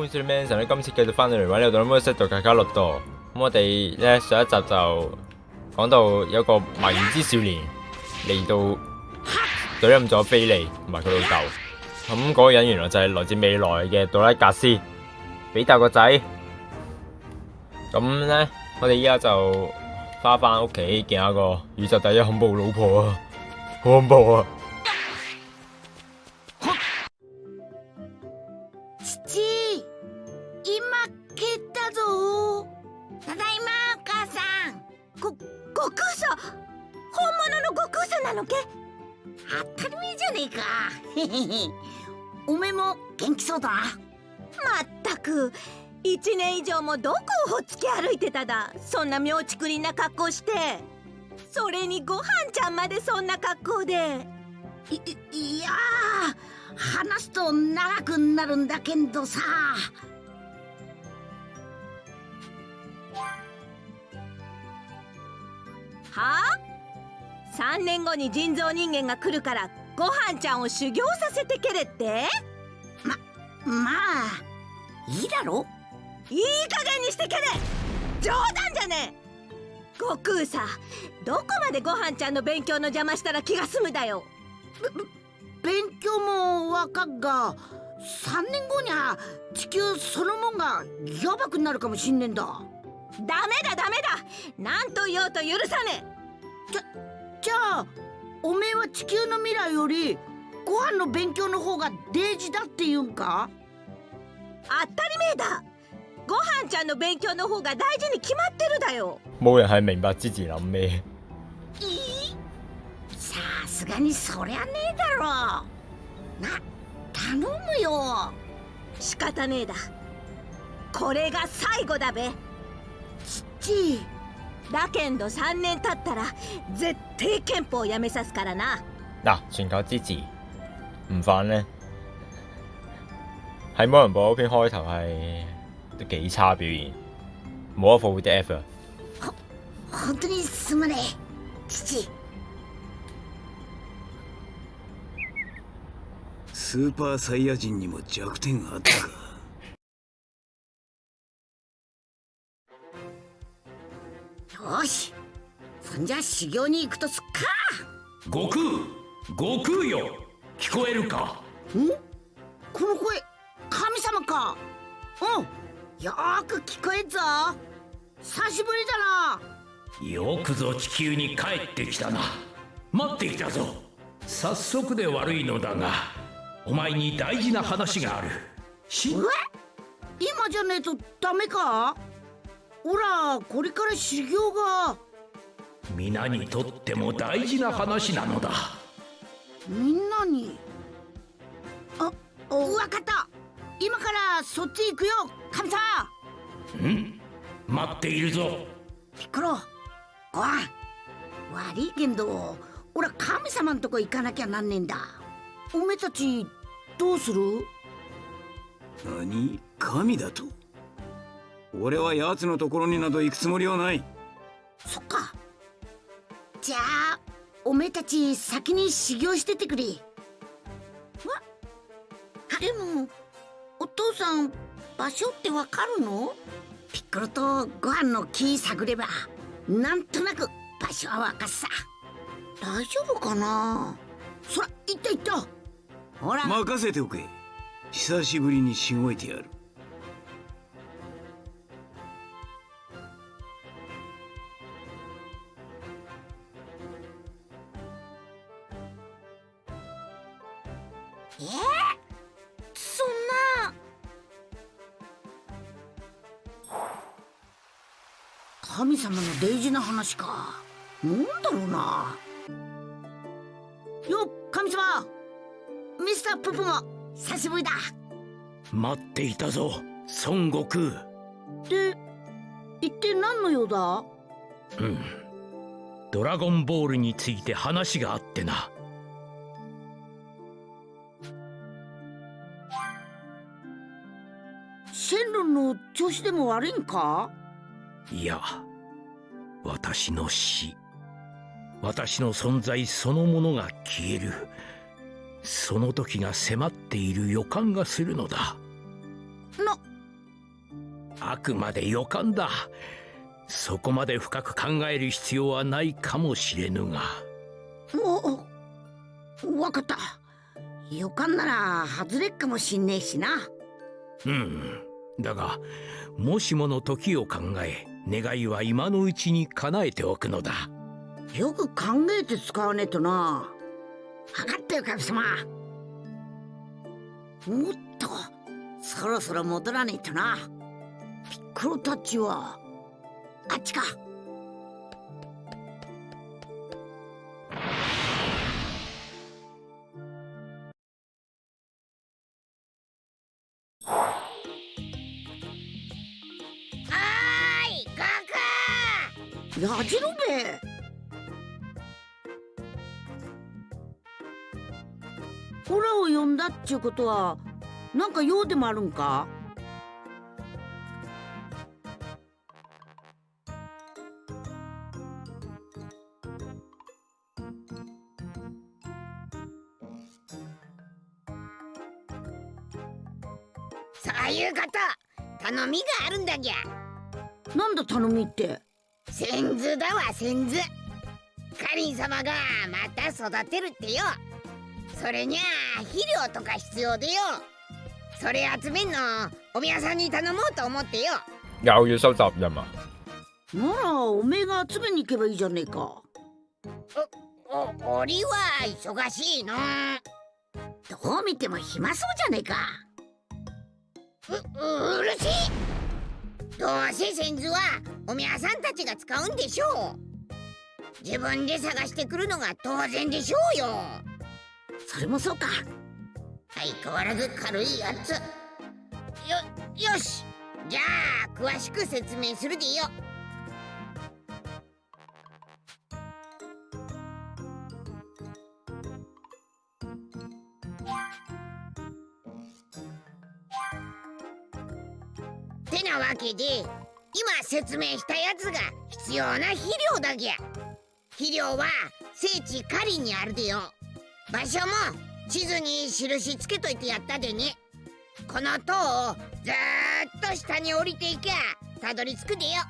暮色 Manson 咧，今次繼續翻到嚟玩呢個《Dormo 度卡卡樂多》。咁我哋咧上一集就講到有個謎之少年嚟到怼冧咗菲利同埋佢老豆。咁嗰個人原來就係來自未來嘅杜拉格斯，比達個仔。咁咧，我哋依家就翻返屋企見下個宇宙第一恐怖老婆啊，好恐怖啊！ただそんな妙ちくりんな格好してそれにごはんちゃんまでそんな格好で。いいいやー話すと長くなるんだけどさ。はあ？3年後に人造人間が来るからごはんちゃんを修行させてけれって？ままあいいだろ。いい加減にしてけれ冗談じゃねえ。悟空さどこまでごはんちゃんの勉強の邪魔したら気が済むだよ。勉強もわかっが3年後には地球そのもんがやばくなるかもしんねんだ。ダメだダメだ。何と言おうと許さねえ。じゃじゃあおめえは地球の未来よりご飯の勉強の方が大事だって言うんか？当たり前だご飯ちゃんの勉強の方が大事に決まってるだよ。冇人係明白之前諗咩。さすがにそりゃねえだろ。な頼むよ。仕方ねえだ。これが最後だべ。ちっだけんど3年経ったら絶対憲法やめさすからな。嗱，全球支持唔犯呢？喺魔人堡嗰篇開頭係？都幾差表現，冇一副 F 啊！本当にすまねえ父スーパーサイヤ人にも弱点があったかよしそんじゃ修行に行くとすっか悟空悟空よ聞こえるかんこの声神様かうんよーく聞こえんぞ。久しぶりだな。よくぞ地球に帰ってきたな。待っていたぞ。早速で悪いのだがお前に大事な話がある。しえ？今じゃねえとダメか？ほらこれから修行が。皆にとっても大事な話なのだ。みんなに？あわかった今からそっち行くよ神様。ん。待っているぞ。ピッコロごはん悪いけんど俺は神様んとこ行かなきゃなんねえんだ。おめえたちどうする？何？神だと？俺は奴のところになど行くつもりはない。そっか。じゃあおめえたち先に修行しててくれ。わでもお父さん場所ってわかるの？ピッコロとご飯の木探ればなんとなく場所はわかっさ。大丈夫かな？そら行った行った。ほら。任せておけ。久しぶりにしごいてやる。えー、神様の大事な話か。なんだろうな。よっ神様。ミスターププも久しぶりだ。待っていたぞ孫悟空。で一体何の用だ？うん。ドラゴンボールについて話があってな。シェンロンの調子でも悪いんか？いや私の死。私の存在そのものが消える。その時が迫っている予感がするのだ。な。あくまで予感だ。そこまで深く考える必要はないかもしれぬが。おおわかった。予感なら外れっかもしんねえしな。うん。だがもしもの時を考え願いは今のうちに叶えておくのだ。よく考えて使わねえとな。分かったよ神様。もっとそろそろ戻らねえとな。ピッコロたちはあっちか。やじろべオラを呼んだっちゅうことはなんか用でもあるんか？そういうこと。頼みがあるんだぎゃ。なんだ頼みって？先図だわ先図カリン様がまた育てるってよ。それにゃあ肥料とか必要でよ。それ集めんのお宮さんに頼もうと思ってよ。又要收集任啊！ならおめえが集めに行けばいいじゃねえか。お俺は忙しいの。どう見ても暇そうじゃねえか。ううるしいどうせ先図はお宮さんたちが使うんでしょう。自分で探してくるのが当然でしょうよ。それもそうか。相変わらず軽いやつ。よよし。じゃあ詳しく説明するでよてなわけで今説明したやつが必要な肥料だぎゃ。肥料は聖地カリにあるでよ。場所も地図に印つけといてやったでね。この塔をずっと下に降りていきゃたどり着くでよ。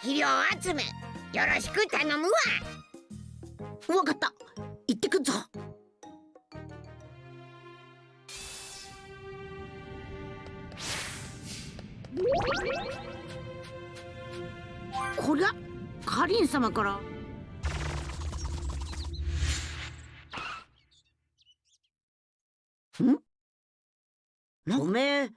肥料集めよろしく頼むわ。わかった。行ってくっぞ。こりゃカリン様から。ん？なおめえ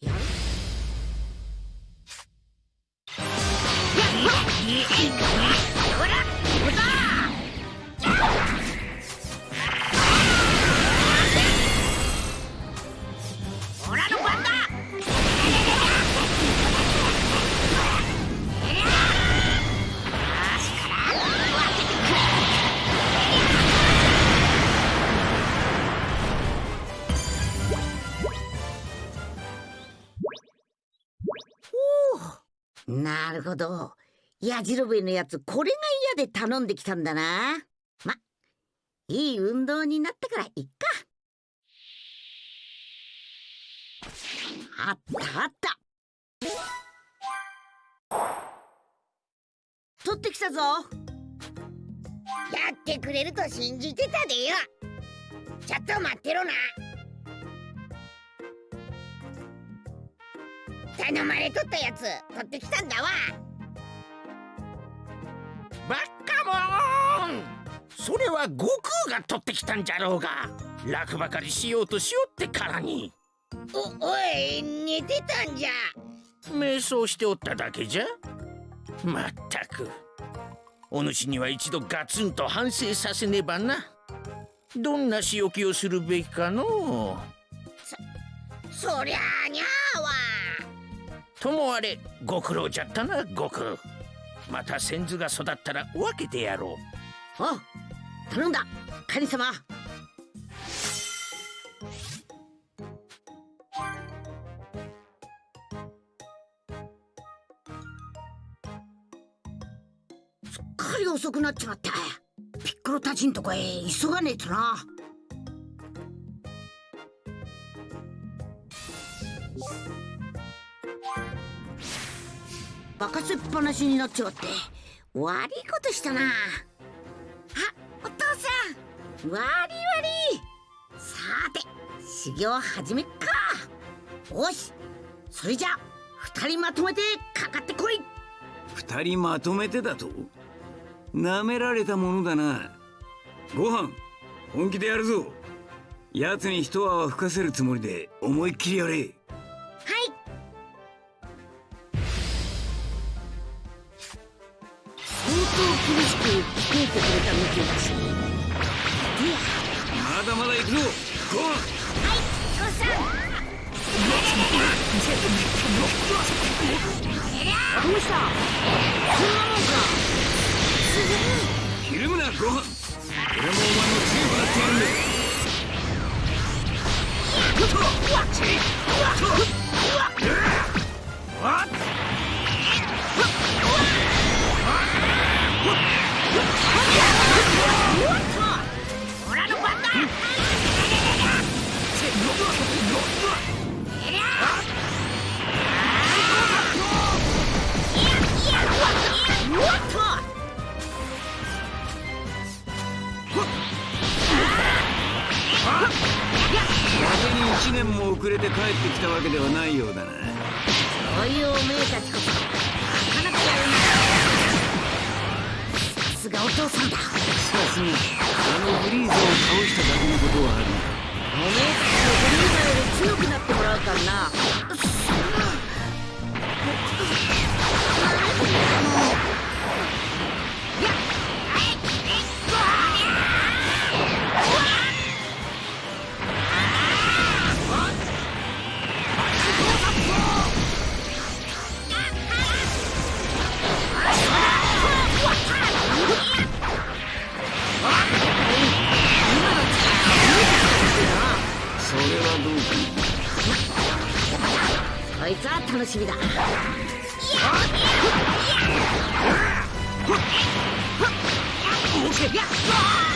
やる？なるほど。やじろべのやつこれが嫌で頼んできたんだな。まいい運動になったからいっか。あったあった。取ってきたぞ。やってくれると信じてたでよ。ちょっと待ってろな。頼まれとったやつ取ってきたんだわ。バッカモン！それは悟空が取ってきたんじゃろうが。楽ばかりしようとしよってからに。おおい寝てたんじゃ。瞑想しておっただけじゃ？まったく。お主には一度ガツンと反省させねばな。どんな仕置きをするべきかのそりゃあにゃーわともあれご苦労じゃったな悟空また先祖が育ったら分けてやろう。お頼んだ。カニ様。すっかり遅くなっちまった。ピッコロたちんとこへ急がねえとな。任せっぱなしになっちまって。悪いことしたな。あお父さん。悪い悪い。さて修行始めっか。よし。それじゃ二人まとめてかかってこい。二人まとめてだと？なめられたものだな。ご飯本気でやるぞ。奴に一泡吹かせるつもりで思いっきりやれ。厳しく鍛えてくれたみてだしまだまだ行くぞご飯父さんどうしたそんなもんかひるむなご飯俺もお前も強くなってやるんだめえたちこそ。なかなかやるなさすがお父さんだ。さすがあのフリーザを倒しただ。けのことはあるおめえたちのフリーザより強くなってもらうからな。そ楽しみだ。力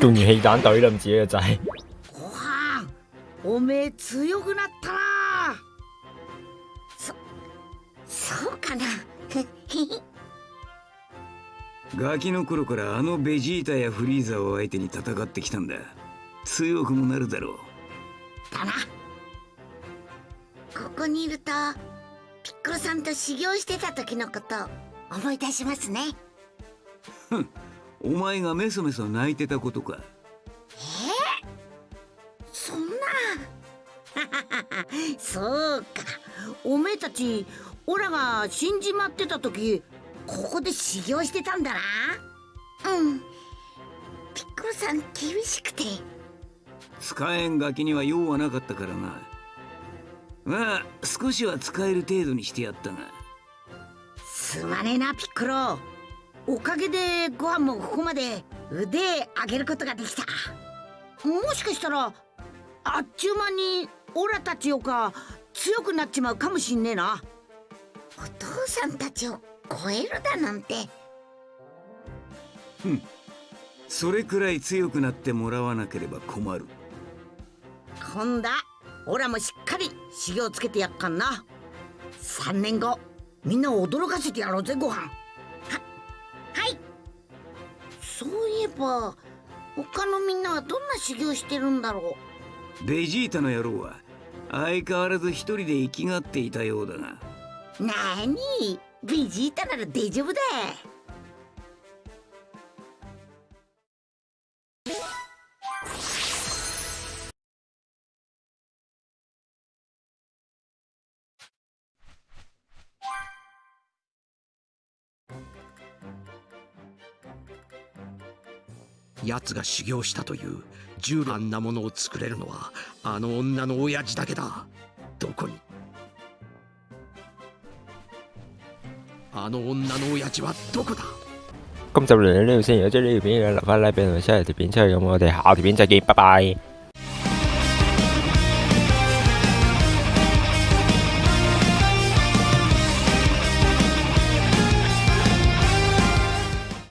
仲完氣彈懟冧自己個仔。ご飯おめえ強くなったなそそうかなガキの頃からあのベジータやフリーザを相手に戦ってきたんだ強くもなる。だろうだなここにいる。とピッコロさんと修行してた時のこと思い出しますねふんお前がメソメソ泣いてたことか？そんなそうか。おめえたちオラが死んじまってた時ここで修行してたんだな。うん。ピッコロさん厳しくて。使えんガキには用はなかったからな。まあ少しは使える程度にしてやったが。すまねえなピッコロおかげでご飯もここまで腕上げることができた。もしかしたらあっちゅう間にオラたちよか強くなっちまうかもしんねえな。お父さんたちを超えるだなんて。それくらい強くなってもらわなければ困る。今度はオラもしっかり修行つけてやっかんな。3年後みんなを驚かせてやろうぜご飯そういえば他のみんなはどんな修行してるんだろベジータの野郎は相変わらず一人で生きがっていたようだが。うなーにベジータなら大丈夫だ奴が修行したという銃あんなものを作れるのはあの女の親父だけだ。どこに？あの女の親父はどこだ？今集嚟到呢度先，如果中意呢條片嘅留翻 like 俾我，哋下條片出去，咁我哋下條片再見，拜拜。